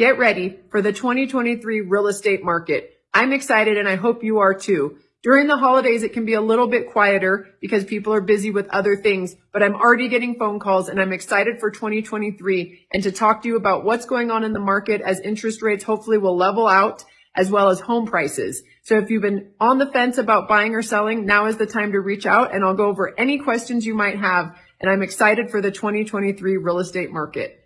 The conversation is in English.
Get ready for the 2023 real estate market. I'm excited and I hope you are too. During the holidays, it can be a little bit quieter because people are busy with other things, but I'm already getting phone calls and I'm excited for 2023 and to talk to you about what's going on in the market as interest rates hopefully will level out as well as home prices. So if you've been on the fence about buying or selling, now is the time to reach out and I'll go over any questions you might have. And I'm excited for the 2023 real estate market.